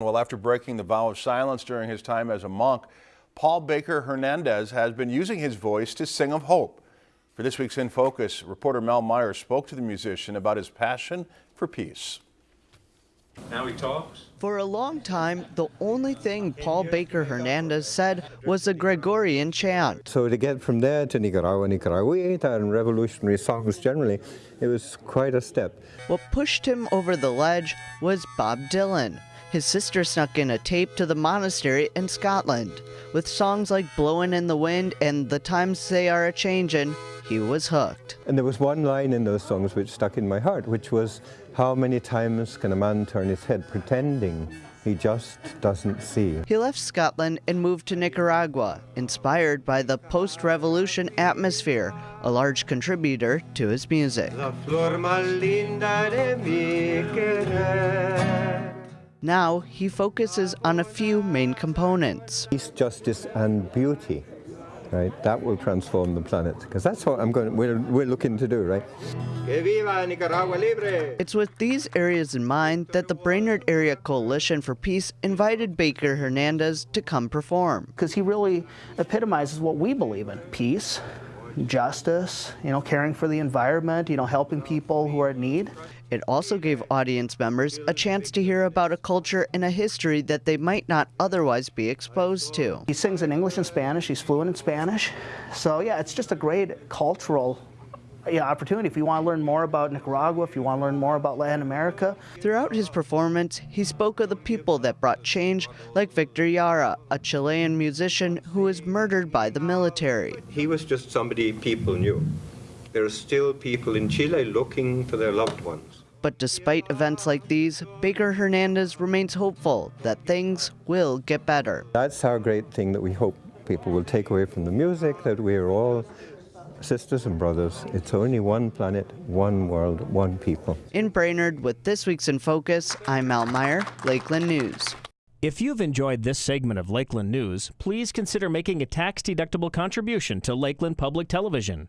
Well, after breaking the vow of silence during his time as a monk, Paul Baker Hernandez has been using his voice to sing of hope. For this week's In Focus, reporter Mel Meyer spoke to the musician about his passion for peace. Now he talks. For a long time, the only thing Paul Baker Hernandez said was a Gregorian chant. So to get from there to Nicaragua, Nicaraguita, and revolutionary songs generally, it was quite a step. What pushed him over the ledge was Bob Dylan. His sister snuck in a tape to the monastery in Scotland. With songs like Blowin' in the Wind and The Times They Are a Changin', he was hooked. And there was one line in those songs which stuck in my heart, which was, How many times can a man turn his head pretending he just doesn't see? He left Scotland and moved to Nicaragua, inspired by the post revolution atmosphere, a large contributor to his music. Now he focuses on a few main components. Peace, justice, and beauty. Right, that will transform the planet because that's what I'm going. We're we're looking to do, right? It's with these areas in mind that the Brainerd Area Coalition for Peace invited Baker Hernandez to come perform. Because he really epitomizes what we believe in: peace, justice, you know, caring for the environment, you know, helping people who are in need. It also gave audience members a chance to hear about a culture and a history that they might not otherwise be exposed to. He sings in English and Spanish, he's fluent in Spanish. So yeah, it's just a great cultural yeah, opportunity. If you want to learn more about Nicaragua, if you want to learn more about Latin America. Throughout his performance, he spoke of the people that brought change, like Victor Jara, a Chilean musician who was murdered by the military. He was just somebody people knew. There are still people in Chile looking for their loved ones. But despite events like these, Baker Hernandez remains hopeful that things will get better. That's our great thing that we hope people will take away from the music, that we are all sisters and brothers. It's only one planet, one world, one people. In Brainerd, with this week's In Focus, I'm Al Meyer, Lakeland News. If you've enjoyed this segment of Lakeland News, please consider making a tax-deductible contribution to Lakeland Public Television.